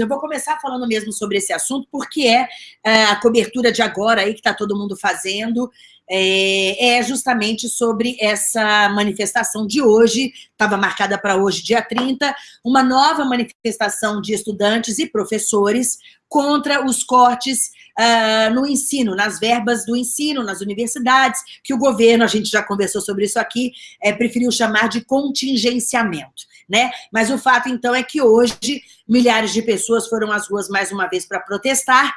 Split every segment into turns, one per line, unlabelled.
Eu vou começar falando mesmo sobre esse assunto, porque é, é a cobertura de agora aí que está todo mundo fazendo, é, é, justamente sobre essa manifestação de hoje, estava marcada para hoje, dia 30, uma nova manifestação de estudantes e professores contra os cortes uh, no ensino, nas verbas do ensino, nas universidades, que o governo, a gente já conversou sobre isso aqui, é, preferiu chamar de contingenciamento. Né? Mas o fato, então, é que hoje milhares de pessoas foram às ruas mais uma vez para protestar,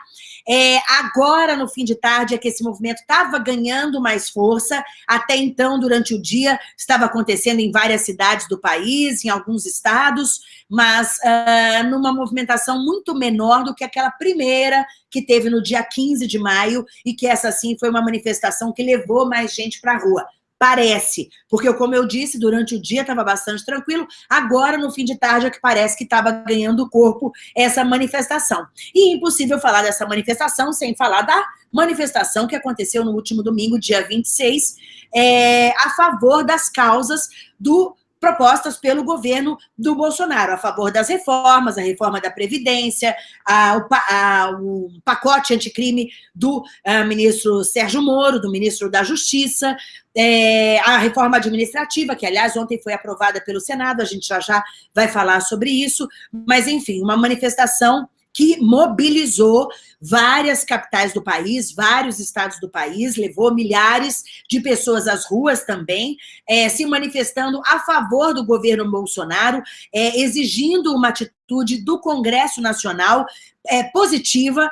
é, agora, no fim de tarde, é que esse movimento estava ganhando mais força. Até então, durante o dia, estava acontecendo em várias cidades do país, em alguns estados, mas uh, numa movimentação muito menor do que aquela primeira que teve no dia 15 de maio, e que essa, sim, foi uma manifestação que levou mais gente para a rua. Parece, porque como eu disse, durante o dia estava bastante tranquilo, agora no fim de tarde é que parece que estava ganhando corpo essa manifestação. E impossível falar dessa manifestação sem falar da manifestação que aconteceu no último domingo, dia 26, é, a favor das causas do propostas pelo governo do Bolsonaro, a favor das reformas, a reforma da Previdência, a, o, a, o, pacote anticrime do a, ah, ministro Sérgio Moro, do ministro da Justiça, é, a reforma administrativa, que, aliás, ontem foi aprovada pelo Senado, a gente já já vai falar sobre isso, mas, enfim, uma manifestação que mobilizou várias capitais do país, vários estados do país, levou milhares de pessoas às ruas também, é, se manifestando a favor do governo Bolsonaro, é, exigindo uma atitude do Congresso Nacional é, positiva,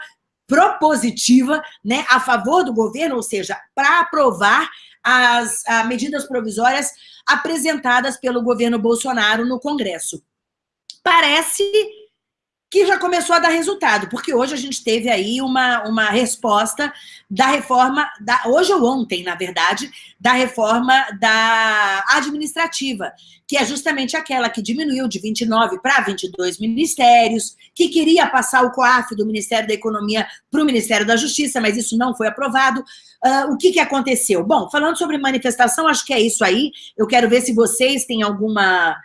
propositiva, né, a favor do governo, ou seja, para aprovar as medidas provisórias apresentadas pelo governo Bolsonaro no Congresso. Parece que já começou a dar resultado, porque hoje a gente teve aí uma, uma resposta da reforma, da, hoje ou ontem, na verdade, da reforma da administrativa, que é justamente aquela que diminuiu de 29 para 22 ministérios, que queria passar o COAF do Ministério da Economia para o Ministério da Justiça, mas isso não foi aprovado. Uh, o que, que aconteceu? Bom, falando sobre manifestação, acho que é isso aí. Eu quero ver se vocês têm alguma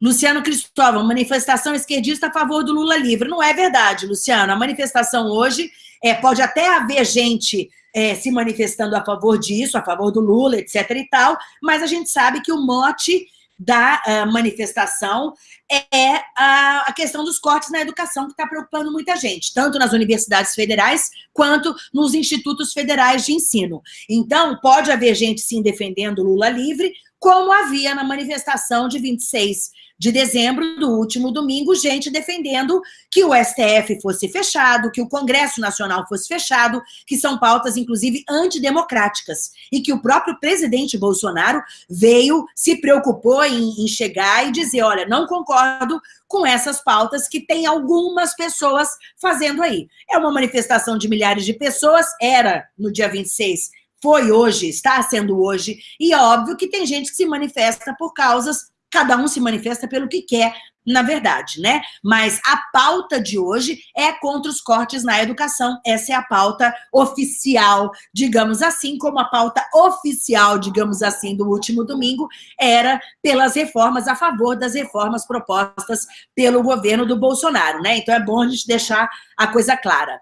Luciano Cristóvão, manifestação esquerdista a favor do Lula livre. Não é verdade, Luciano. A manifestação hoje, é, pode até haver gente é, se manifestando a favor disso, a favor do Lula, etc. e tal, mas a gente sabe que o mote da uh, manifestação é a, a, questão dos cortes na educação, que está preocupando muita gente, tanto nas universidades federais quanto nos institutos federais de ensino. Então, pode haver gente, sim, defendendo Lula livre, como havia na manifestação de 26 de dezembro do último domingo, gente defendendo que o STF fosse fechado, que o Congresso Nacional fosse fechado, que são pautas, inclusive, antidemocráticas, e que o próprio presidente Bolsonaro veio, se preocupou em, em chegar e dizer, olha, não concordo com essas pautas que tem algumas pessoas fazendo aí. É uma manifestação de milhares de pessoas, era no dia 26 foi hoje, está sendo hoje, e é óbvio que tem gente que se manifesta por causas, cada um se manifesta pelo que quer, na verdade, né? Mas a pauta de hoje é contra os cortes na educação. Essa é a pauta oficial, digamos assim, como a pauta oficial, digamos assim, do último domingo era pelas reformas, a favor das reformas propostas pelo governo do Bolsonaro, né? Então é bom a gente deixar a coisa clara.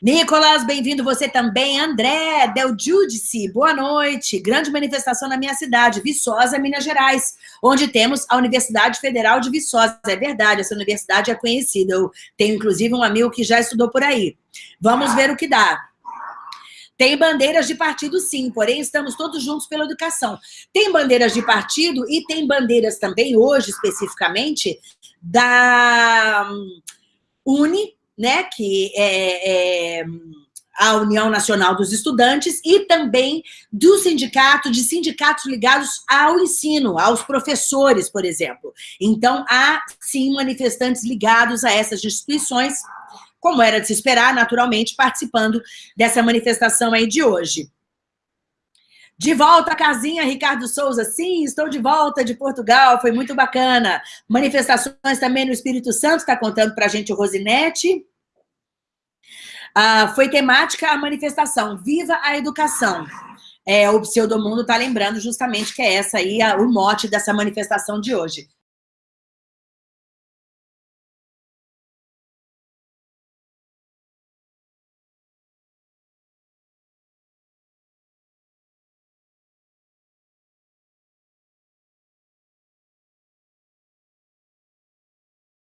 Nicolas, bem-vindo você também. André, Del Judice, boa noite. Grande manifestação na minha cidade, Viçosa, Minas Gerais, onde temos a Universidade Federal de Viçosa. É verdade, essa universidade é conhecida. Eu tenho, inclusive, um amigo que já estudou por aí. Vamos ver o que dá. Tem bandeiras de partido, sim, porém estamos todos juntos pela educação. Tem bandeiras de partido e tem bandeiras também, hoje especificamente, da hum, Uni, né, que é, é a União Nacional dos Estudantes e também do sindicato, de sindicatos ligados ao ensino, aos professores, por exemplo. Então, há, sim, manifestantes ligados a essas instituições, como era de se esperar, naturalmente, participando dessa manifestação aí de hoje. De volta à casinha, Ricardo Souza. Sim, estou de volta de Portugal, foi muito bacana. Manifestações também no Espírito Santo, está contando para a gente o Rosinete. Ah, foi temática a manifestação Viva a Educação. É, o Pseudomundo está lembrando justamente que é essa aí a, o mote dessa manifestação de hoje.